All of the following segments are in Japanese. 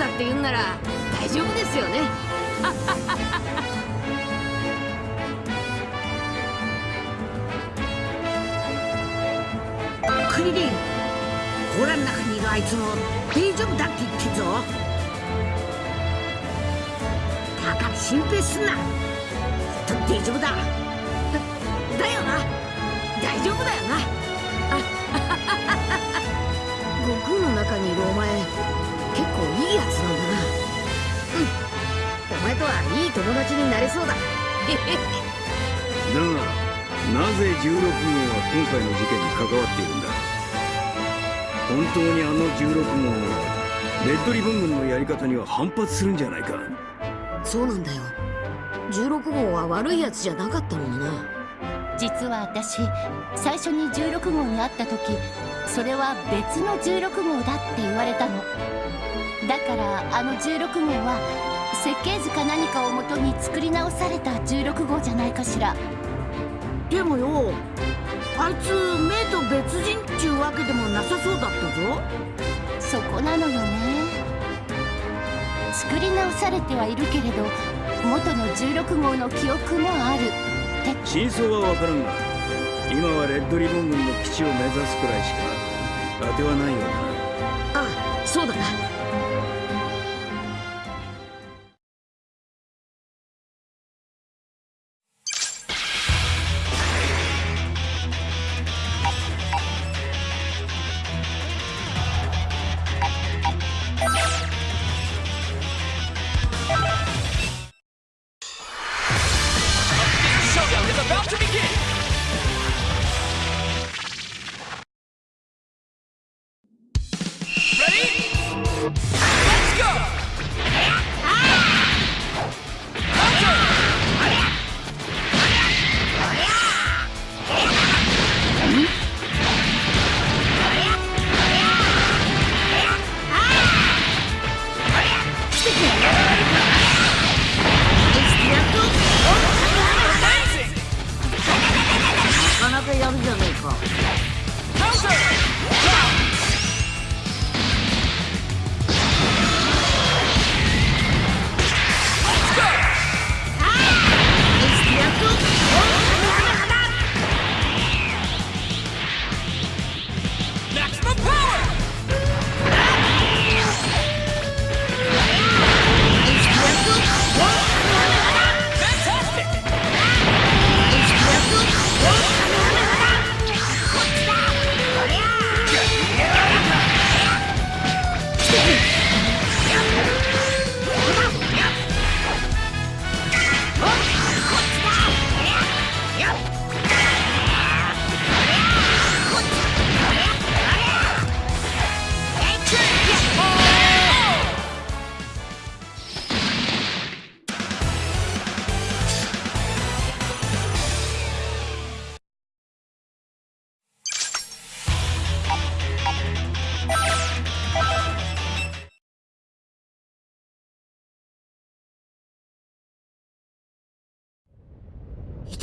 だって言うんなら大丈夫ですよね。クリリン甲羅の中にいるあいつも大丈夫だって言ってんぞ。だから心配すんな。きっと大丈夫だ。だだよな。大丈夫だよな。悟空の中にいるお前結構いいやつなんだな。うん。お前とはいい友達になれそうだ。だがなぜ16号は今回の事件に関わっているんだ？本当にあの16号はレッドリボン軍のやり方には反発するんじゃないか？そうなんだよ。16号は悪いやつじゃなかったのにな。実は私最初に16号に会った時それは別の16号だって言われたのだからあの16号は設計図か何かをもとに作り直された16号じゃないかしら。でもよあいつ目と別人っちゅうわけでもなさそうだったぞ。そこなのよね。作り直されてはいるけれど元の16号の記憶もある。って真相は分からんが今はレッドリボン軍の基地を目指すくらいしか当てはないよな。あそうだなな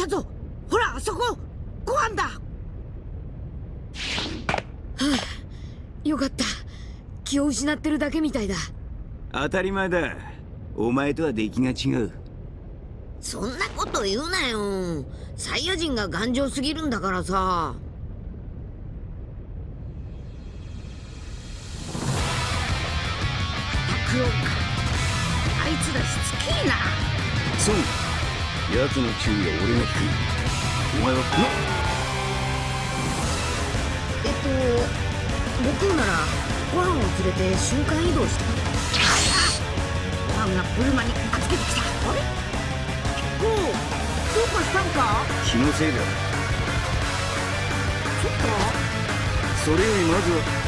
たぞ。ほらあそこ。ご飯だ。よかった。気を失ってるだけみたいだ。当たり前だ。お前とは出来が違う。そんなこと言うなよ。サイヤ人が頑丈すぎるんだからさ。あいつらしつけえな。そう奴の注意は俺が引くお前はこのえっと僕ならご飯を連れて瞬間移動した。ご飯がブルマに預けてきたあれゴーどうかしたんか？気のせいだそっか。それよりまずは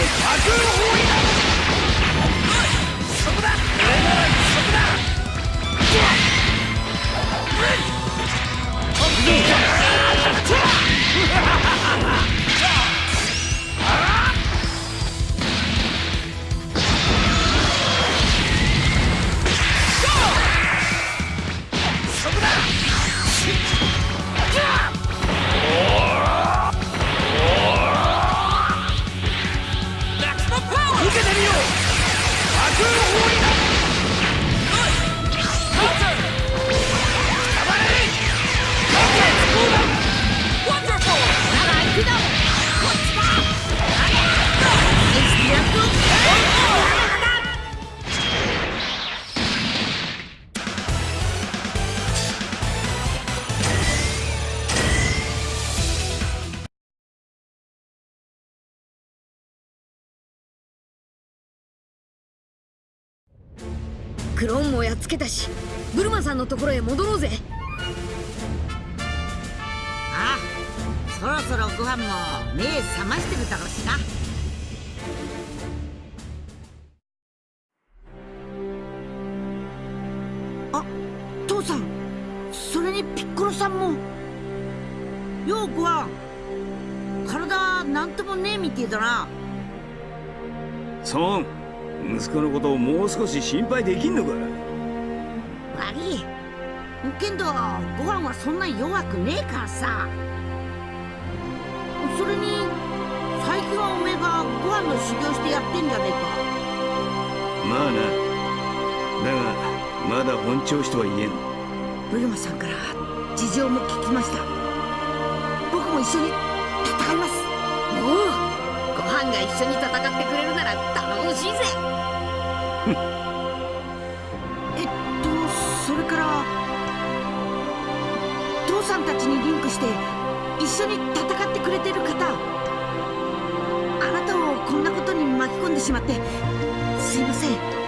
ハハハハやっつけたしブルマさんのところへ戻ろうぜ。ああそろそろご飯も目覚ましてるだろうしなあ父さんそれにピッコロさんも。ようごはん体なんともねえみてえだな。ソン息子のことをもう少し心配できんのか悪い。けんどご飯はそんな弱くねえからさ。それに最近はおめえがご飯の修行してやってんじゃねえか。まあな。だがまだ本調子とは言えん。ブルマさんから事情も聞きました。僕も一緒に戦います。おう。ご飯が一緒に戦ってくれるなら頼もしいぜ ちにリンクして一緒に戦ってくれてる方あなたをこんなことに巻き込んでしまってすいません。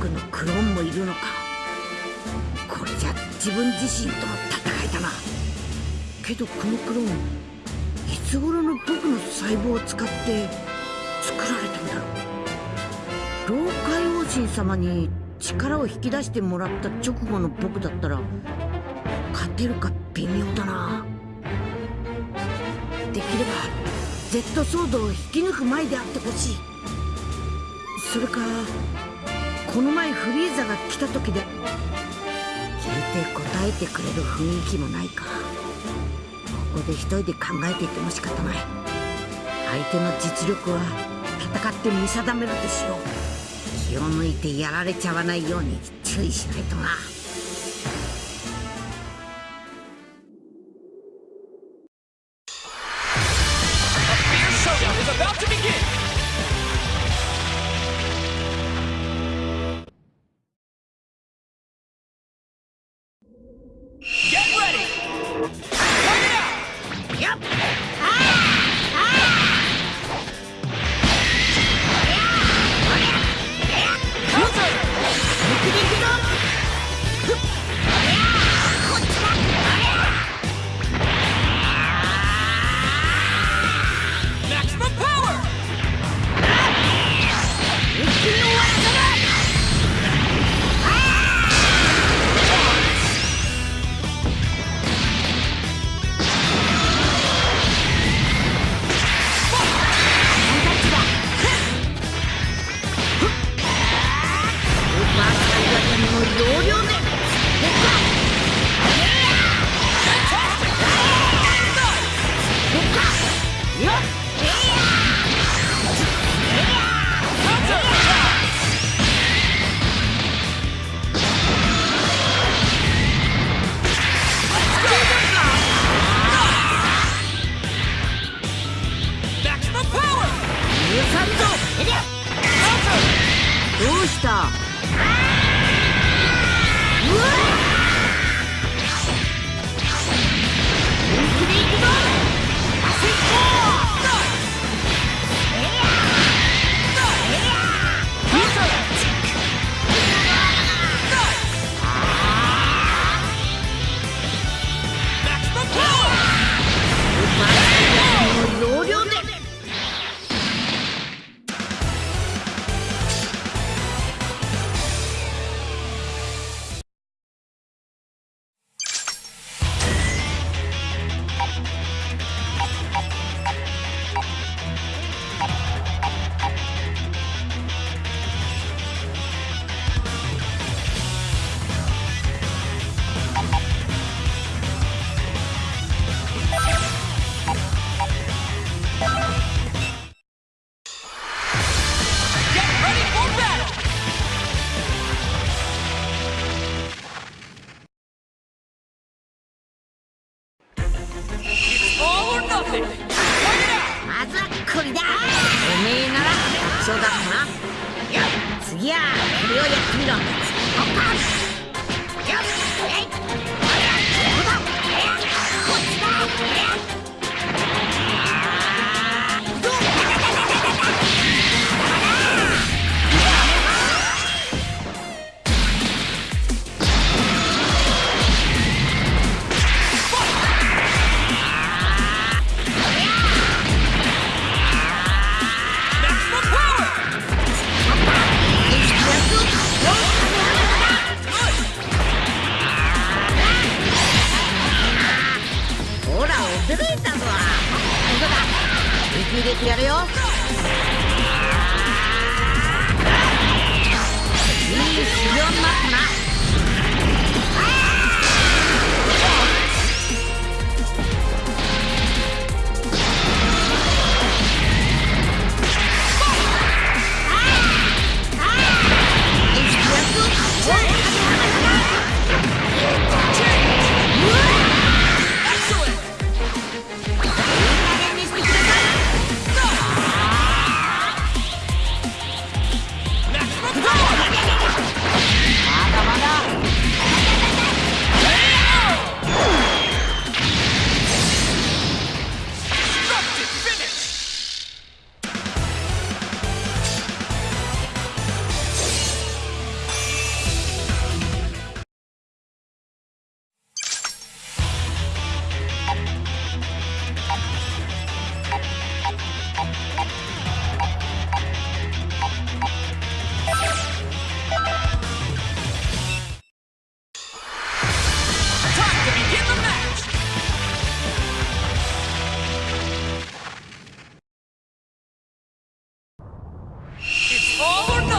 僕のクローンもいるのか。これじゃ自分自身との戦いだな。けどこのクローンいつ頃の僕の細胞を使って作られたんだろう。老海王神様に力を引き出してもらった直後の僕だったら勝てるか微妙だな。できれば Z ソードを引き抜く前であってほしい。それかこの前フリーザが来た時で。聞いて答えてくれる雰囲気もないか。ここで一人で考えていても仕方ない。相手の実力は戦って見定めるとしよう。気を抜いてやられちゃわないように注意しないとな。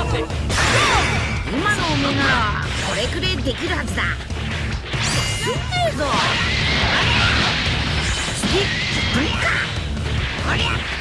今のおめならこれくらいできるはずだ。すんねえぞ。ステか。こりゃ。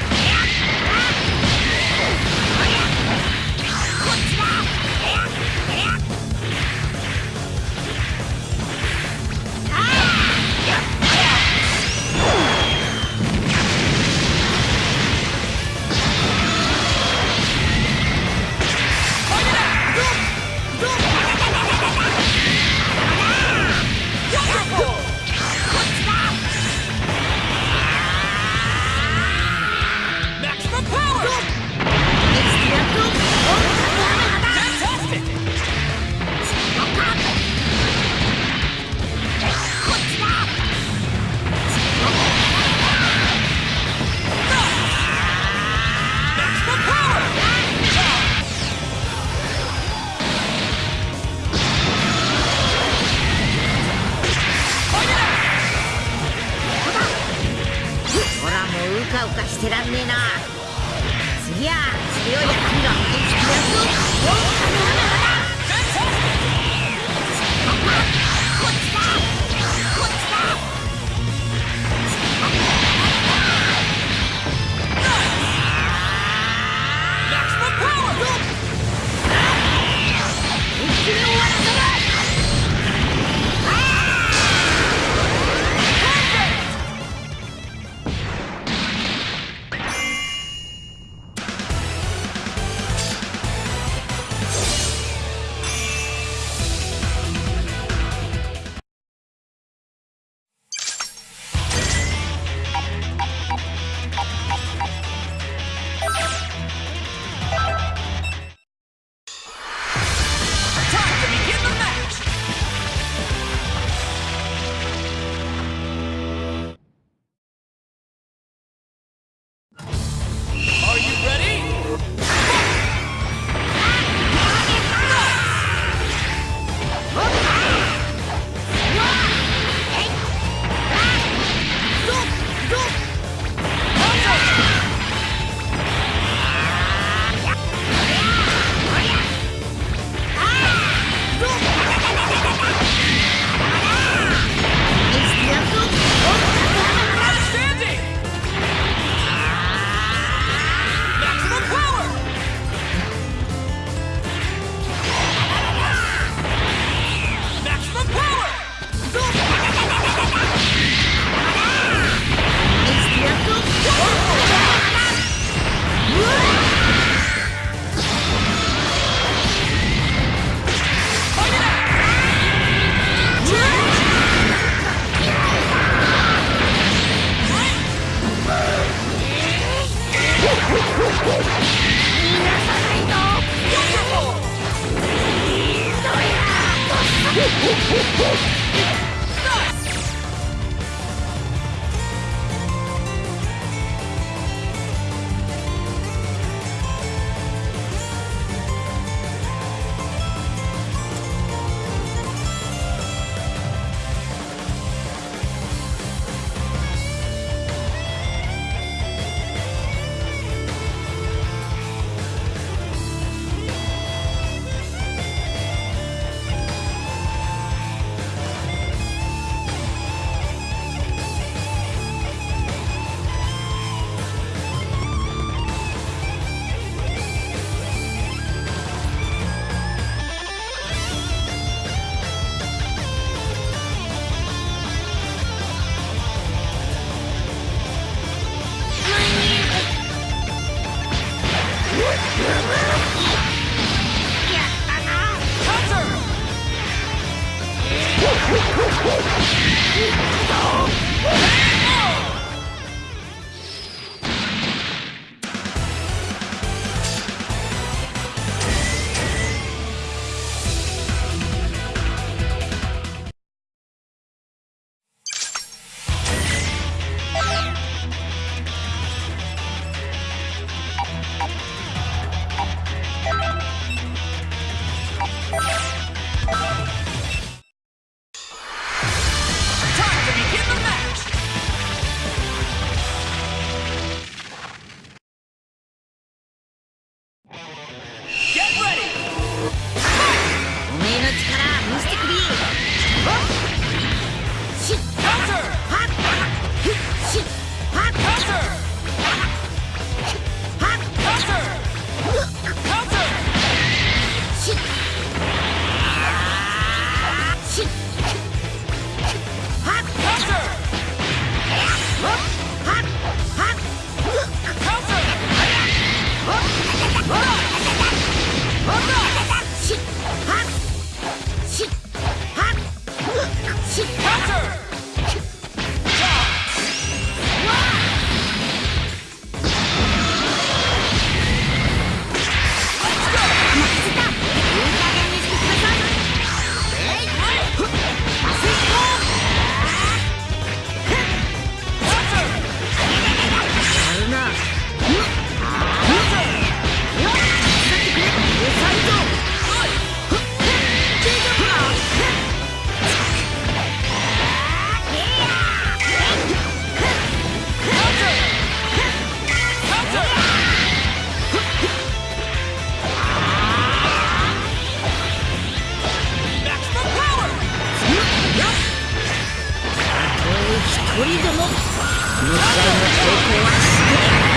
りども。このはして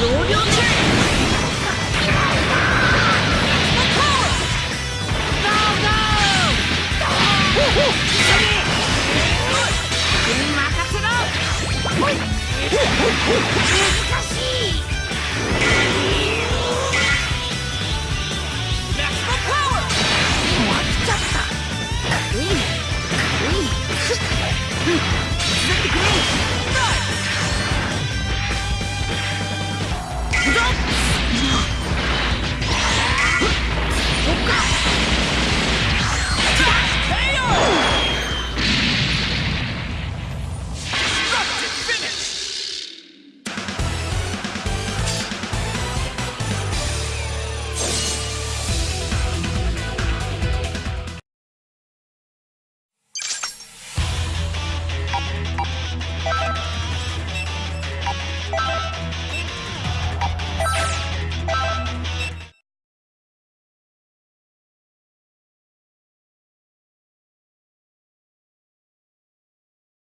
人